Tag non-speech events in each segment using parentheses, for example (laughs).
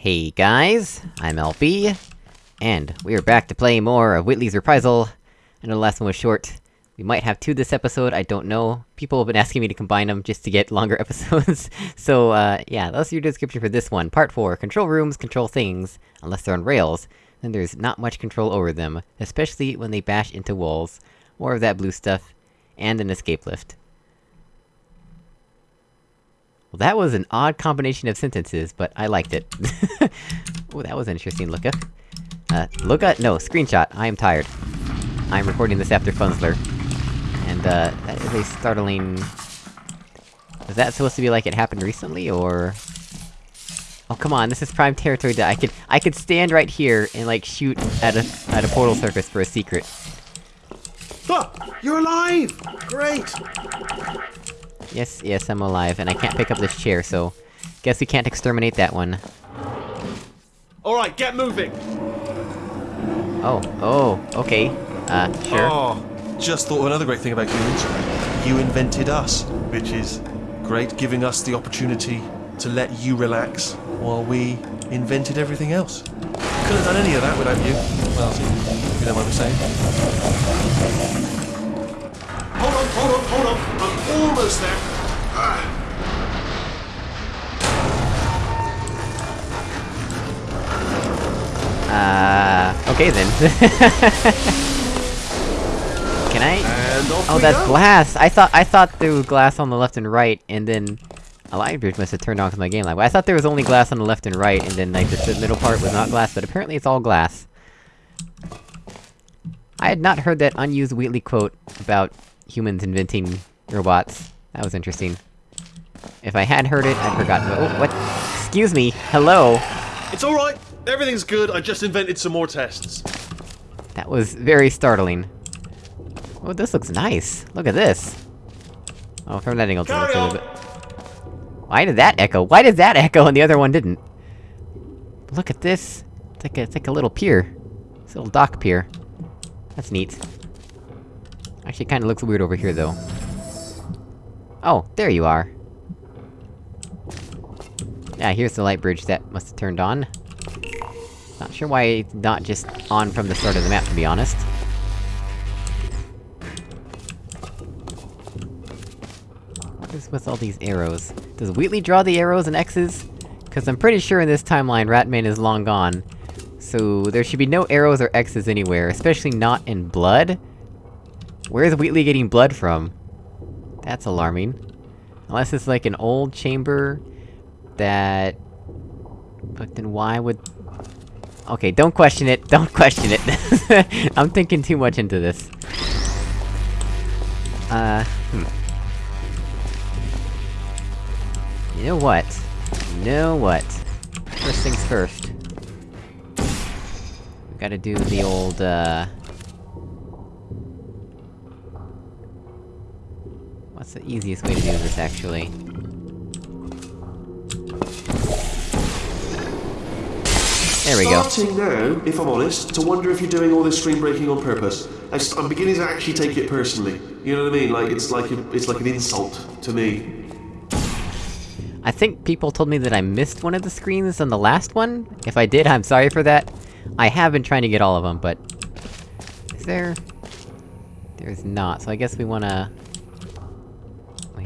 Hey guys, I'm LB, and we are back to play more of Wheatley's Reprisal. I know the last one was short. We might have two this episode, I don't know. People have been asking me to combine them just to get (laughs) longer episodes. (laughs) so, uh, yeah, that's your description for this one. Part 4, control rooms control things, unless they're on rails. Then there's not much control over them, especially when they bash into walls. More of that blue stuff, and an escape lift. Well, that was an odd combination of sentences, but I liked it. (laughs) oh, that was interesting lookup. Uh, lookup? No, screenshot. I am tired. I'm recording this after Funzler. And, uh, that is a startling... Is that supposed to be like it happened recently, or...? Oh, come on, this is prime territory that I could- I could stand right here and, like, shoot at a- at a portal surface for a secret. Ah, you're alive! Great! Yes, yes, I'm alive, and I can't pick up this chair, so... Guess we can't exterminate that one. Alright, get moving! Oh, oh, okay. Uh, sure. Oh, just thought of another great thing about humans. You invented us, which is great, giving us the opportunity to let you relax while we invented everything else. Couldn't have done any of that without you. Well, you know what I'm saying. Hold on, hold on, hold on! Almost there! Ah. Uh, okay then. (laughs) Can I? Oh, that's go. glass! I thought- I thought there was glass on the left and right, and then... A light bridge must have turned on my game lag. I thought there was only glass on the left and right, and then, like, the middle part was not glass, but apparently it's all glass. I had not heard that unused Wheatley quote about humans inventing robots. That was interesting. If I had heard it, I'd forgotten- oh, what? Excuse me, hello! It's alright! Everything's good, I just invented some more tests. That was very startling. Oh, this looks nice. Look at this. Oh, from that angle, Carry on! bit... Why did that echo? Why did that echo and the other one didn't? Look at this. It's like a, it's like a little pier. It's a little dock pier. That's neat. Actually, kinda looks weird over here, though. Oh, there you are. Yeah, here's the light bridge that must have turned on. Not sure why it's not just on from the start of the map, to be honest. What is with all these arrows? Does Wheatley draw the arrows and X's? Cause I'm pretty sure in this timeline, Ratman is long gone. So, there should be no arrows or X's anywhere, especially not in blood? Where's Wheatley getting blood from? That's alarming. Unless it's like an old chamber... that... But then why would... Okay, don't question it, (laughs) don't question it! (laughs) I'm thinking too much into this. Uh, hmm. You know what? You know what? First things first. We gotta do the old, uh... What's the easiest way to do this, actually? There we go. Starting now, if I'm honest, to wonder if you're doing all this stream breaking on purpose. I I'm beginning to actually take it personally. You know what I mean? Like it's like a, it's like an insult to me. I think people told me that I missed one of the screens on the last one? If I did, I'm sorry for that. I have been trying to get all of them, but... Is there... There's not, so I guess we wanna...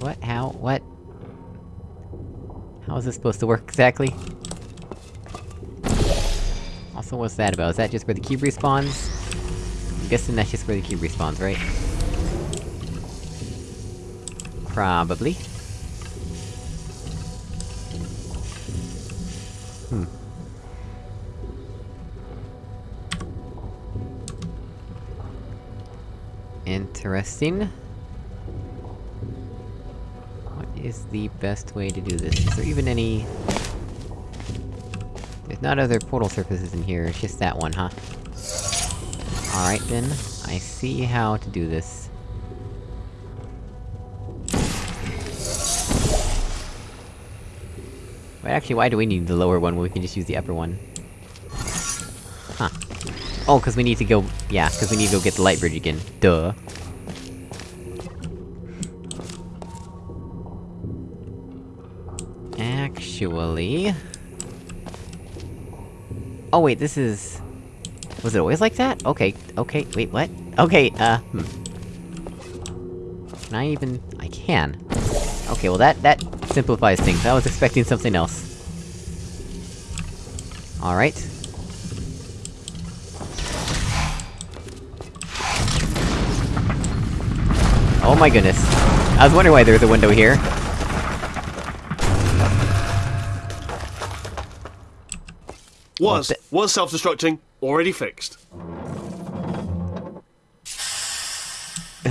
What? How? What? How is this supposed to work exactly? Also, what's that about? Is that just where the cube respawns? I'm guessing that's just where the cube respawns, right? Probably. Hmm. Interesting. Is the best way to do this? Is there even any... There's not other portal surfaces in here, it's just that one, huh? Alright then, I see how to do this. Wait, actually, why do we need the lower one when we can just use the upper one? Huh. Oh, cause we need to go- yeah, cause we need to go get the light bridge again. Duh. Actually... Oh wait, this is... Was it always like that? Okay, okay, wait, what? Okay, uh, hmm. Can I even... I can. Okay, well that- that simplifies things. I was expecting something else. Alright. Oh my goodness. I was wondering why there's a window here. Was, was self-destructing, already fixed.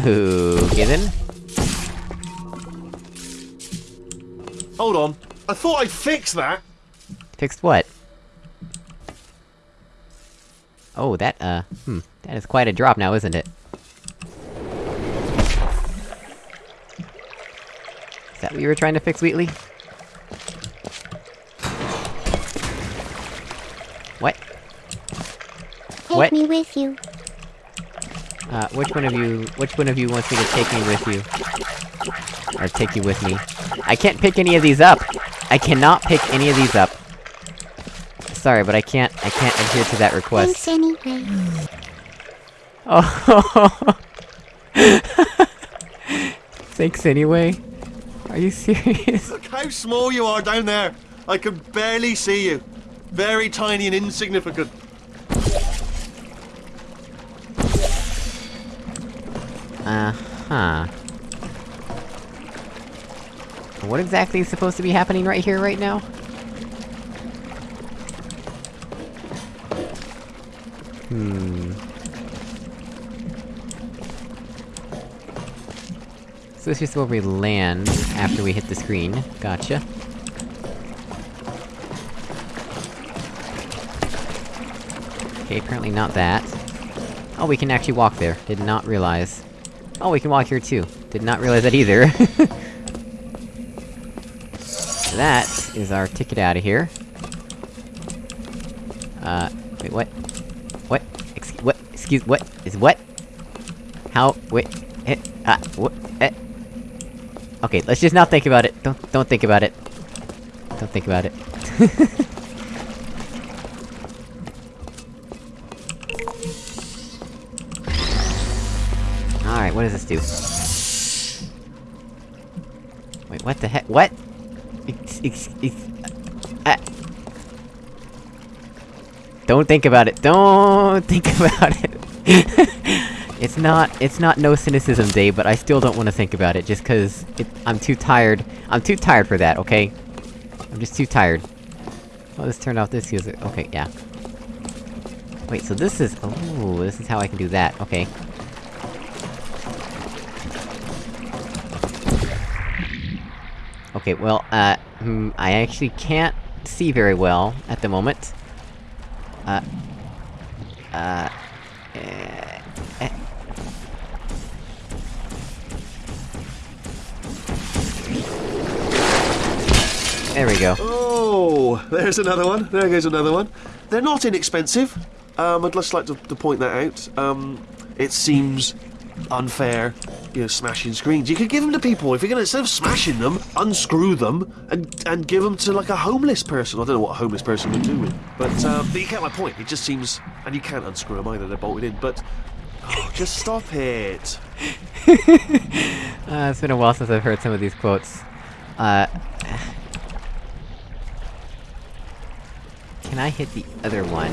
Ooh, given? Hold on. I thought I'd fix that. Fixed what? Oh, that, uh, hmm. That is quite a drop now, isn't it? Is that what you were trying to fix, Wheatley? Take What? me with you. Uh, which one of you- which one of you wants me to take me with you? Or take you with me? I can't pick any of these up! I cannot pick any of these up! Sorry, but I can't- I can't adhere to that request. Thanks anyway. Oh. (laughs) Thanks anyway. Are you serious? Look how small you are down there. I can barely see you. Very tiny and insignificant. Uh-huh. What exactly is supposed to be happening right here, right now? Hmm... So this is where we land, after we hit the screen. Gotcha. Okay, apparently not that. Oh, we can actually walk there. Did not realize. Oh, we can walk here too. Did not realize that either. (laughs) that is our ticket out of here. Uh, wait, what? What? Excuse- what? Excuse- what? Is what? How- wait- eh, ah, what? Eh. Okay, let's just not think about it. Don't- don't think about it. Don't think about it. (laughs) what does this do? Wait, what the heck? What? Ex- ex- ex- uh, Don't think about it. Don't (laughs) think about it. (laughs) it's not- it's not no cynicism day, but I still don't want to think about it, just cause I'm too tired- I'm too tired for that, okay? I'm just too tired. Oh, this turned off this user- okay, yeah. Wait, so this is- oh, this is how I can do that, okay. Okay, well, uh, hmm, I actually can't see very well at the moment. Uh... Uh... eh. There we go. Oh, there's another one. There goes another one. They're not inexpensive. Um, I'd just like to, to point that out. Um, it seems unfair, you know, smashing screens. You could give them to people. If you're gonna, instead of smashing them, unscrew them and and give them to like a homeless person. I don't know what a homeless person would do with, but um, but you get my point. It just seems, and you can't unscrew them either. They're bolted in. But oh, just stop it. (laughs) Uh, it's been a while since I've heard some of these quotes. Uh... Can I hit the other one?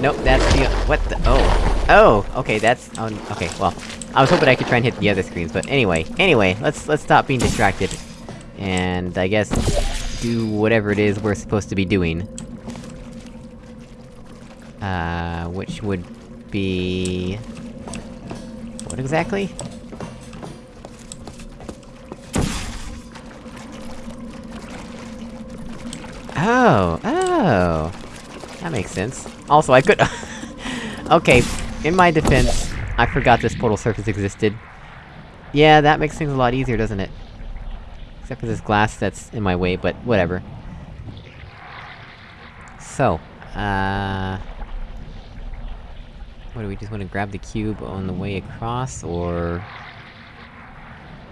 Nope, that's the- what the- oh. Oh! Okay, that's- oh, okay, well. I was hoping I could try and hit the other screens, but anyway. Anyway, let's- let's stop being distracted. And, I guess, do whatever it is we're supposed to be doing. Uh, which would be... What exactly? Oh, oh! That makes sense. Also, I could- (laughs) Okay, in my defense, I forgot this portal surface existed. Yeah, that makes things a lot easier, doesn't it? Except for this glass that's in my way, but whatever. So, uh... What, do we just wanna grab the cube on the way across, or...?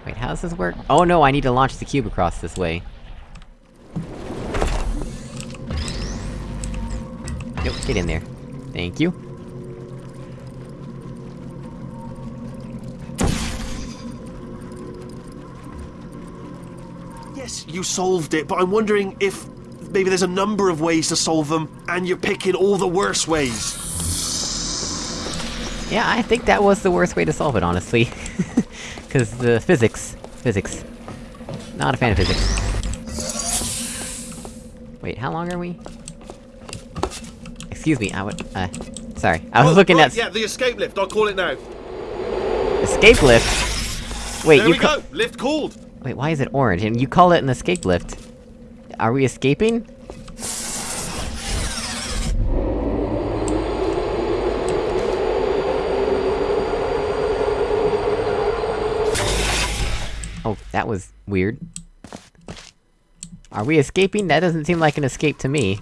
Wait, how does this work? Oh no, I need to launch the cube across this way. Nope, Get in there. Thank you. Yes, you solved it, but I'm wondering if maybe there's a number of ways to solve them, and you're picking all the worst ways. Yeah, I think that was the worst way to solve it, honestly. (laughs) Cause the physics... Physics. Not a fan of physics. Wait, how long are we? Excuse me, I would- uh... Sorry. I was Oh, looking right, at- Yeah, the escape lift. I'll call it now. Escape lift? Wait, there you we go. Lift called. Wait, why is it orange? And you call it an escape lift? Are we escaping? Oh, that was weird. Are we escaping? That doesn't seem like an escape to me.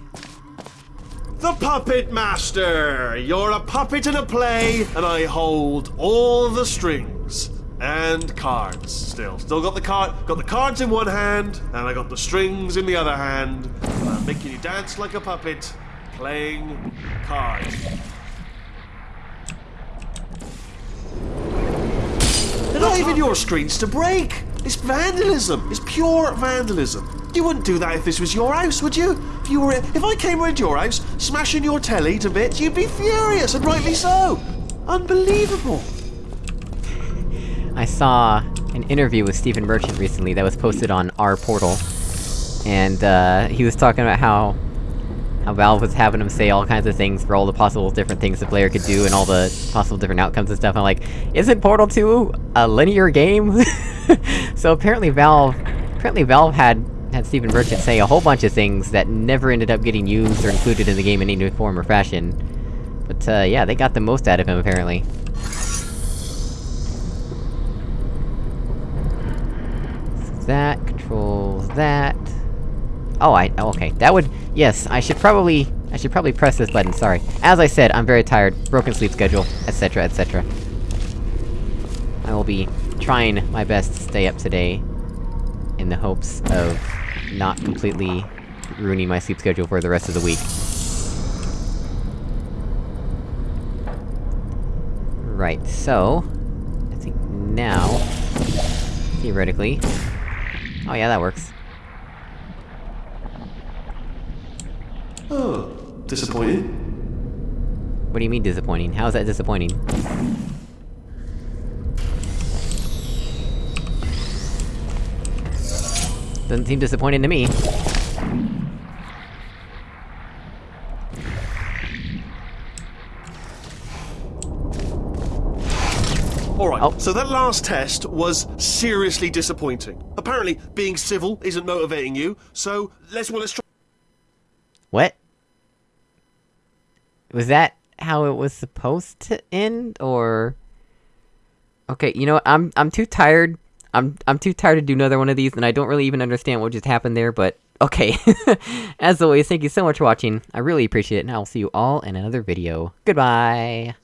The Puppet Master! You're a puppet in a play, and I hold all the strings. And cards, still. Still got the card got the cards in one hand, and I got the strings in the other hand. And I'm making you dance like a puppet, playing cards. They're not even your screens to break! It's vandalism! It's pure vandalism! You wouldn't do that if this was your house, would you? If you were if I came round your house, smashing your telly to bits, you'd be furious, and rightly so! Unbelievable! I saw an interview with Stephen Merchant recently that was posted on our portal. And, uh, he was talking about how... How Valve was having him say all kinds of things for all the possible different things the player could do and all the possible different outcomes and stuff. I'm like, isn't Portal 2 a linear game? (laughs) so apparently Valve... Apparently Valve had had Stephen Merchant say a whole bunch of things that never ended up getting used or included in the game in any new form or fashion. But, uh, yeah, they got the most out of him, apparently. That, controls that... Oh, I- oh, okay, that would- yes, I should probably- I should probably press this button, sorry. As I said, I'm very tired, broken sleep schedule, etc, etc. I will be trying my best to stay up today, in the hopes of not completely ruining my sleep schedule for the rest of the week. Right, so... I think now... Theoretically... Oh yeah, that works. Oh, disappointing. What do you mean disappointing? How is that disappointing? Doesn't seem disappointing to me. Oh. so that last test was seriously disappointing. Apparently, being civil isn't motivating you, so let's well let's try What? Was that how it was supposed to end, or...? Okay, you know what, I'm- I'm too tired. I'm- I'm too tired to do another one of these, and I don't really even understand what just happened there, but... Okay. (laughs) As always, thank you so much for watching. I really appreciate it, and I'll see you all in another video. Goodbye!